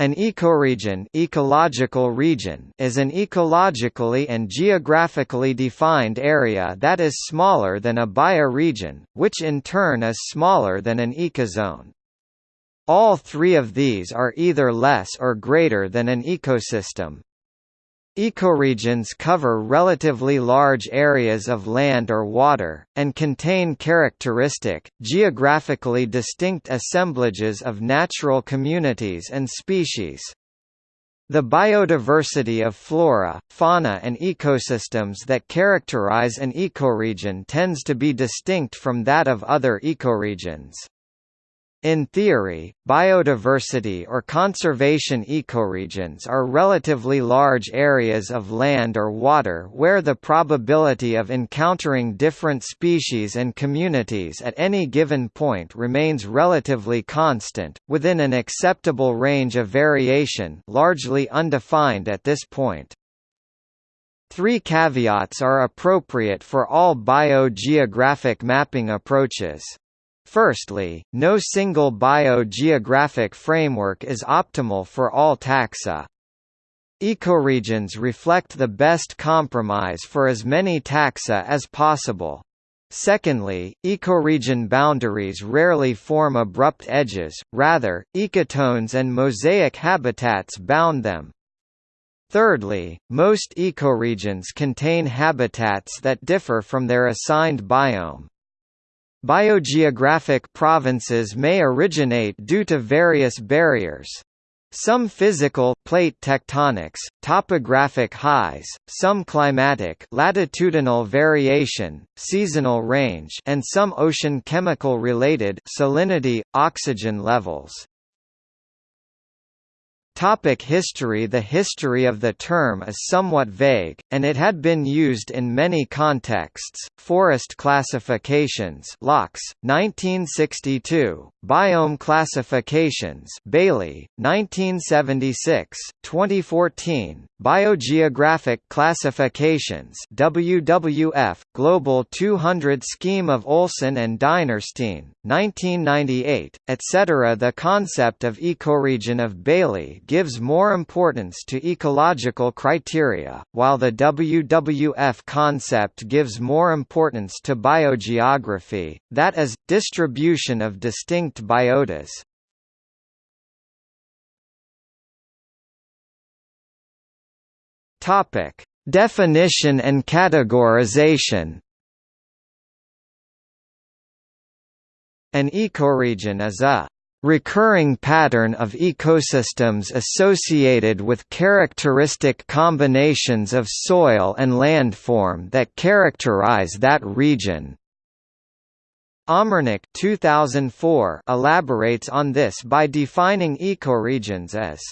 An ecoregion, ecological region is an ecologically and geographically defined area that is smaller than a bioregion, which in turn is smaller than an ecozone. All three of these are either less or greater than an ecosystem, Ecoregions cover relatively large areas of land or water, and contain characteristic, geographically distinct assemblages of natural communities and species. The biodiversity of flora, fauna and ecosystems that characterize an ecoregion tends to be distinct from that of other ecoregions. In theory, biodiversity or conservation ecoregions are relatively large areas of land or water where the probability of encountering different species and communities at any given point remains relatively constant, within an acceptable range of variation largely undefined at this point. Three caveats are appropriate for all biogeographic mapping approaches. Firstly, no single biogeographic framework is optimal for all taxa. Ecoregions reflect the best compromise for as many taxa as possible. Secondly, ecoregion boundaries rarely form abrupt edges, rather, ecotones and mosaic habitats bound them. Thirdly, most ecoregions contain habitats that differ from their assigned biome. Biogeographic provinces may originate due to various barriers. Some physical plate tectonics, topographic highs, some climatic latitudinal variation, seasonal range and some ocean chemical related salinity, oxygen levels. Topic history. The history of the term is somewhat vague, and it had been used in many contexts. Forest classifications. Loucks, 1962, Biome classifications. Bailey, 1976, 2014, Biogeographic classifications. WWF, Global 200 Scheme of Olson and Dinerstein, 1998, etc. The concept of ecoregion of Bailey gives more importance to ecological criteria, while the WWF concept gives more importance to biogeography, that is, distribution of distinct biotas. Topic: Definition and categorization. An ecoregion is a recurring pattern of ecosystems associated with characteristic combinations of soil and landform that characterize that region. Omernik 2004 elaborates on this by defining ecoregions as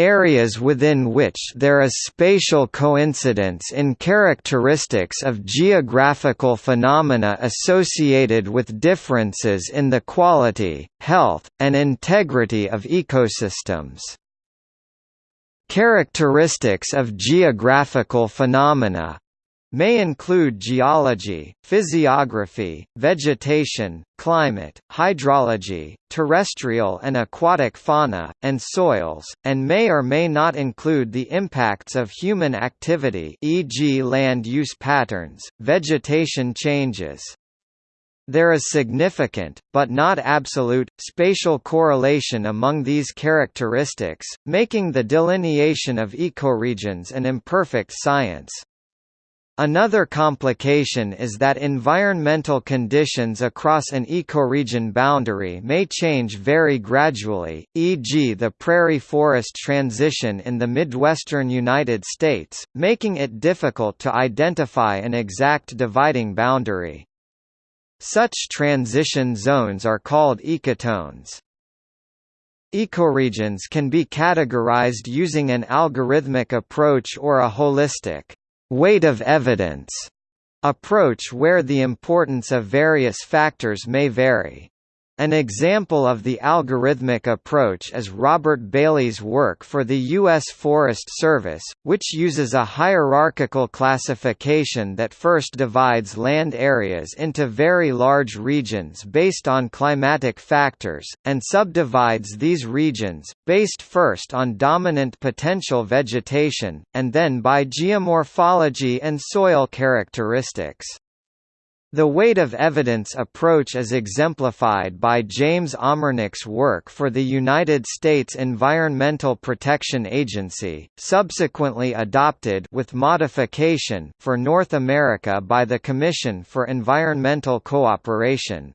areas within which there is spatial coincidence in characteristics of geographical phenomena associated with differences in the quality, health, and integrity of ecosystems. Characteristics of geographical phenomena may include geology, physiography, vegetation, climate, hydrology, terrestrial and aquatic fauna, and soils, and may or may not include the impacts of human activity e.g. land use patterns, vegetation changes. There is significant, but not absolute, spatial correlation among these characteristics, making the delineation of ecoregions an imperfect science. Another complication is that environmental conditions across an ecoregion boundary may change very gradually, e.g. the prairie-forest transition in the Midwestern United States, making it difficult to identify an exact dividing boundary. Such transition zones are called ecotones. Ecoregions can be categorized using an algorithmic approach or a holistic weight of evidence approach where the importance of various factors may vary. An example of the algorithmic approach is Robert Bailey's work for the U.S. Forest Service, which uses a hierarchical classification that first divides land areas into very large regions based on climatic factors, and subdivides these regions, based first on dominant potential vegetation, and then by geomorphology and soil characteristics. The weight of evidence approach is exemplified by James Omernik's work for the United States Environmental Protection Agency, subsequently adopted with modification for North America by the Commission for Environmental Cooperation.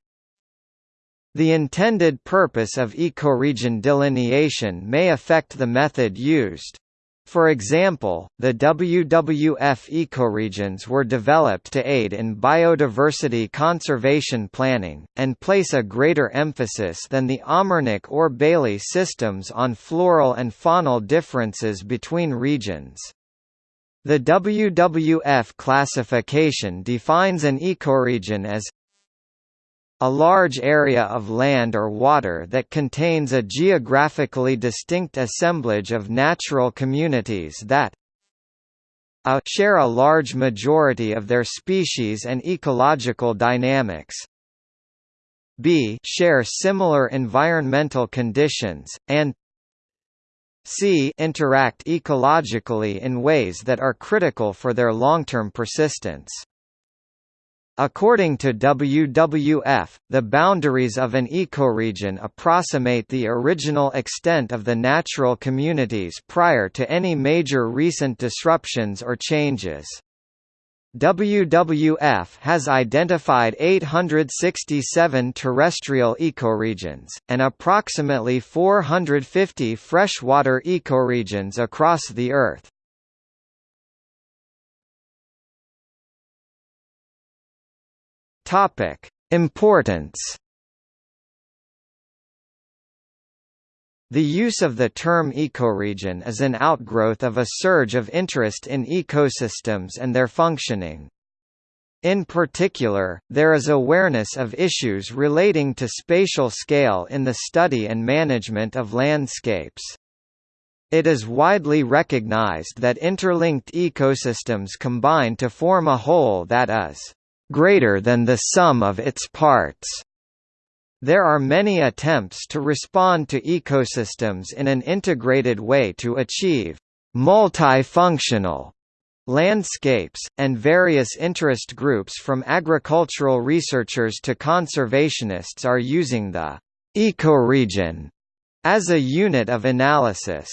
The intended purpose of ecoregion delineation may affect the method used. For example, the WWF ecoregions were developed to aid in biodiversity conservation planning, and place a greater emphasis than the Omernik or Bailey systems on floral and faunal differences between regions. The WWF classification defines an ecoregion as a large area of land or water that contains a geographically distinct assemblage of natural communities that a share a large majority of their species and ecological dynamics b share similar environmental conditions, and c interact ecologically in ways that are critical for their long-term persistence. According to WWF, the boundaries of an ecoregion approximate the original extent of the natural communities prior to any major recent disruptions or changes. WWF has identified 867 terrestrial ecoregions, and approximately 450 freshwater ecoregions across the Earth. Topic: Importance. The use of the term ecoregion is an outgrowth of a surge of interest in ecosystems and their functioning. In particular, there is awareness of issues relating to spatial scale in the study and management of landscapes. It is widely recognized that interlinked ecosystems combine to form a whole that is greater than the sum of its parts. There are many attempts to respond to ecosystems in an integrated way to achieve multifunctional landscapes, and various interest groups from agricultural researchers to conservationists are using the ecoregion as a unit of analysis.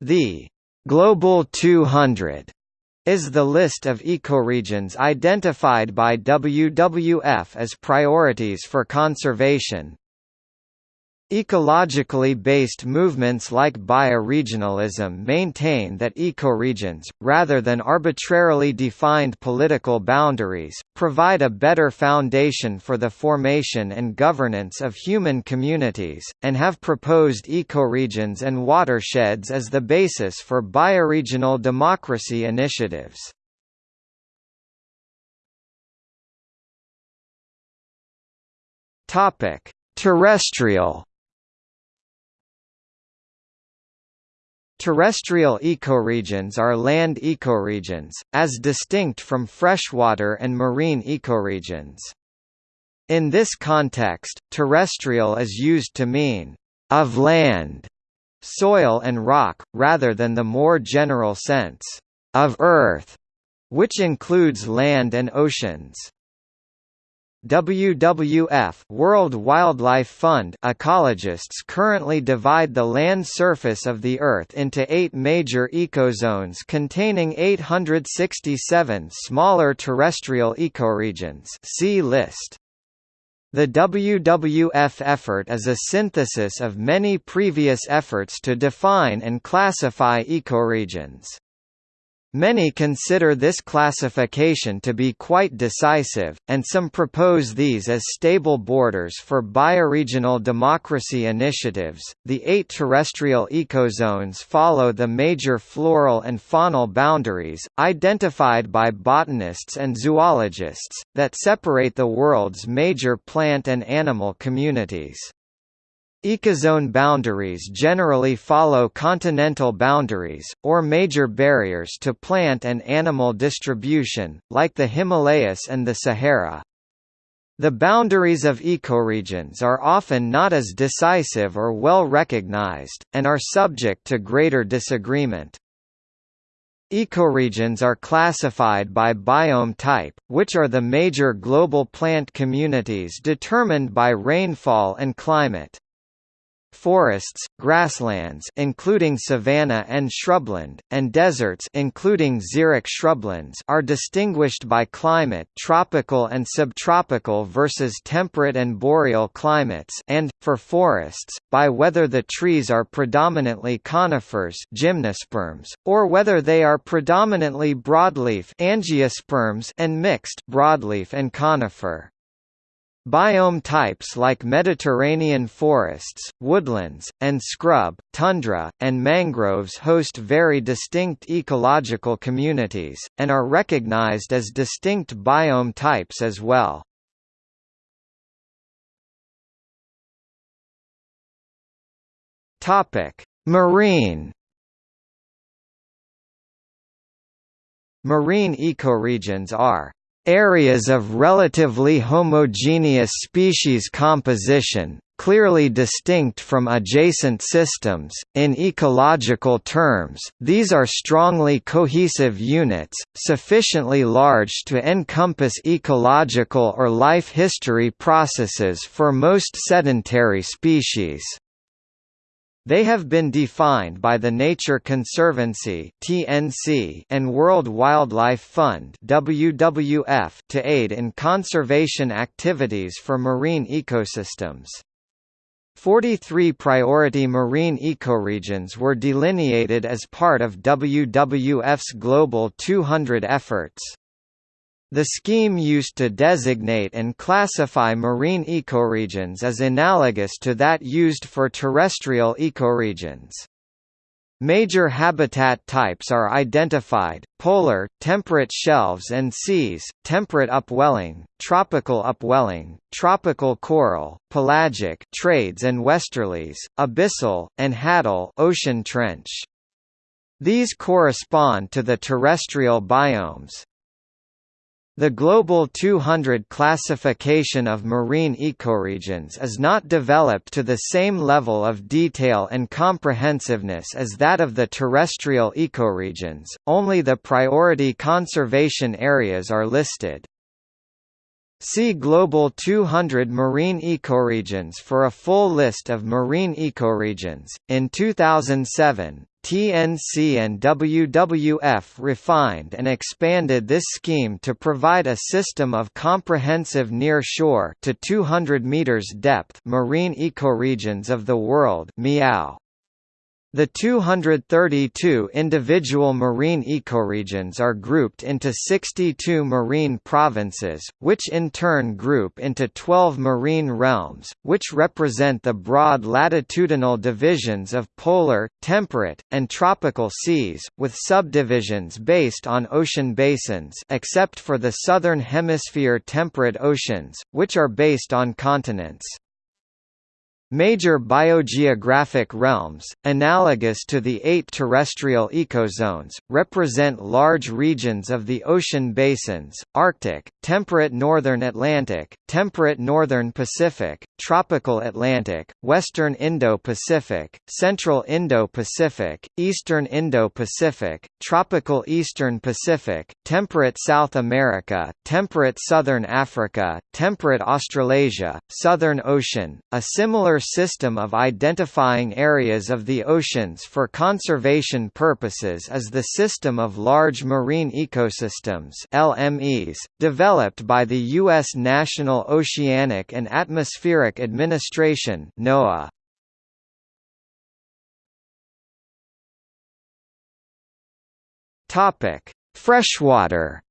The Global 200 is the list of ecoregions identified by WWF as priorities for conservation. Ecologically based movements like bioregionalism maintain that ecoregions, rather than arbitrarily defined political boundaries, provide a better foundation for the formation and governance of human communities, and have proposed ecoregions and watersheds as the basis for bioregional democracy initiatives. Terrestrial Terrestrial ecoregions are land ecoregions, as distinct from freshwater and marine ecoregions. In this context, terrestrial is used to mean, of land, soil and rock, rather than the more general sense, of earth, which includes land and oceans. WWF World Wildlife Fund ecologists currently divide the land surface of the Earth into eight major ecozones containing 867 smaller terrestrial ecoregions see list. The WWF effort is a synthesis of many previous efforts to define and classify ecoregions. Many consider this classification to be quite decisive, and some propose these as stable borders for bioregional democracy initiatives. The eight terrestrial ecozones follow the major floral and faunal boundaries, identified by botanists and zoologists, that separate the world's major plant and animal communities. Ecozone boundaries generally follow continental boundaries, or major barriers to plant and animal distribution, like the Himalayas and the Sahara. The boundaries of ecoregions are often not as decisive or well recognized, and are subject to greater disagreement. Ecoregions are classified by biome type, which are the major global plant communities determined by rainfall and climate. Forests, grasslands including savanna and shrubland, and deserts including xeric shrublands are distinguished by climate tropical and subtropical versus temperate and boreal climates and, for forests, by whether the trees are predominantly conifers gymnosperms, or whether they are predominantly broadleaf angiosperms and mixed broadleaf and conifer. Biome types like Mediterranean forests, woodlands, and scrub, tundra, and mangroves host very distinct ecological communities, and are recognized as distinct biome types as well. Marine Marine ecoregions are Areas of relatively homogeneous species composition, clearly distinct from adjacent systems. In ecological terms, these are strongly cohesive units, sufficiently large to encompass ecological or life history processes for most sedentary species. They have been defined by the Nature Conservancy (TNC) and World Wildlife Fund (WWF) to aid in conservation activities for marine ecosystems. 43 priority marine ecoregions were delineated as part of WWF's Global 200 efforts. The scheme used to designate and classify marine ecoregions is analogous to that used for terrestrial ecoregions. Major habitat types are identified, polar, temperate shelves and seas, temperate upwelling, tropical upwelling, tropical coral, pelagic trades and westerlies, abyssal, and hadal ocean trench. These correspond to the terrestrial biomes. The Global 200 classification of marine ecoregions is not developed to the same level of detail and comprehensiveness as that of the terrestrial ecoregions, only the priority conservation areas are listed. See Global 200 marine ecoregions for a full list of marine ecoregions. In 2007, TNC and WWF refined and expanded this scheme to provide a system of comprehensive near-shore to 200 meters depth marine ecoregions of the world (MEOW). The 232 individual marine ecoregions are grouped into 62 marine provinces, which in turn group into 12 marine realms, which represent the broad latitudinal divisions of polar, temperate, and tropical seas, with subdivisions based on ocean basins except for the southern hemisphere temperate oceans, which are based on continents. Major biogeographic realms, analogous to the eight terrestrial ecozones, represent large regions of the ocean basins, Arctic, temperate northern Atlantic, temperate northern Pacific, tropical Atlantic, western Indo-Pacific, central Indo-Pacific, eastern Indo-Pacific, tropical eastern Pacific, temperate South America, temperate southern Africa, temperate Australasia, Southern Ocean, a similar system of identifying areas of the oceans for conservation purposes is the System of Large Marine Ecosystems LMEs, developed by the U.S. National Oceanic and Atmospheric Administration NOAA. Freshwater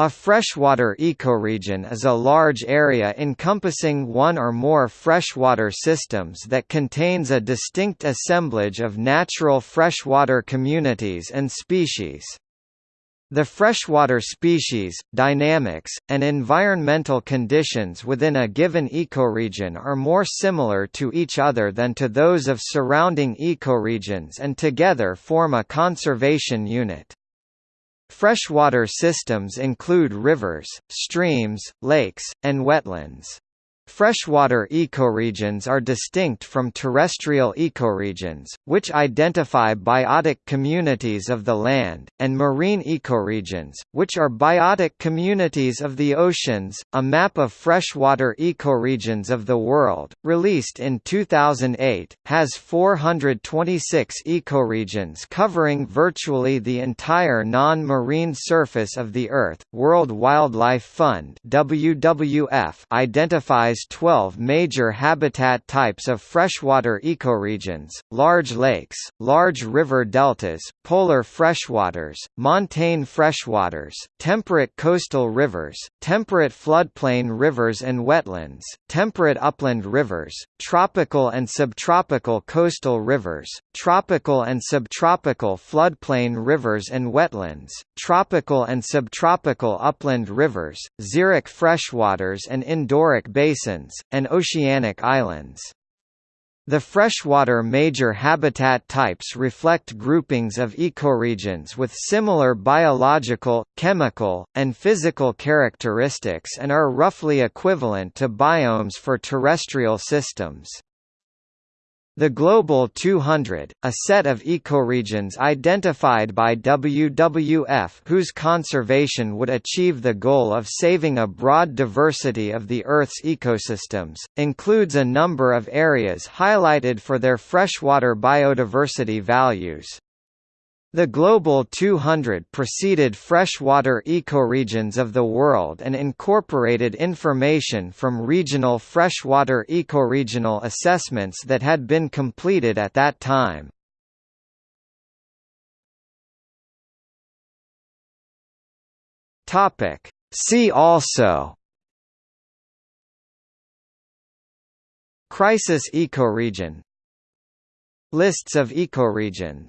A freshwater ecoregion is a large area encompassing one or more freshwater systems that contains a distinct assemblage of natural freshwater communities and species. The freshwater species, dynamics, and environmental conditions within a given ecoregion are more similar to each other than to those of surrounding ecoregions and together form a conservation unit. Freshwater systems include rivers, streams, lakes, and wetlands. Freshwater ecoregions are distinct from terrestrial ecoregions, which identify biotic communities of the land, and marine ecoregions, which are biotic communities of the oceans. A map of freshwater ecoregions of the world, released in 2008, has 426 ecoregions covering virtually the entire non-marine surface of the Earth. World Wildlife Fund (WWF) identifies 12 major habitat types of freshwater ecoregions, large lakes, large river deltas, polar freshwaters, montane freshwaters, temperate coastal rivers, temperate floodplain rivers and wetlands, temperate upland rivers, tropical and subtropical coastal rivers, tropical and subtropical floodplain rivers and wetlands, tropical and subtropical upland rivers, xeric freshwaters and endorheic basins, and oceanic islands. The freshwater major habitat types reflect groupings of ecoregions with similar biological, chemical, and physical characteristics and are roughly equivalent to biomes for terrestrial systems. The Global 200, a set of ecoregions identified by WWF whose conservation would achieve the goal of saving a broad diversity of the Earth's ecosystems, includes a number of areas highlighted for their freshwater biodiversity values. The Global 200 preceded freshwater ecoregions of the world and incorporated information from regional freshwater ecoregional assessments that had been completed at that time. See also Crisis ecoregion Lists of ecoregions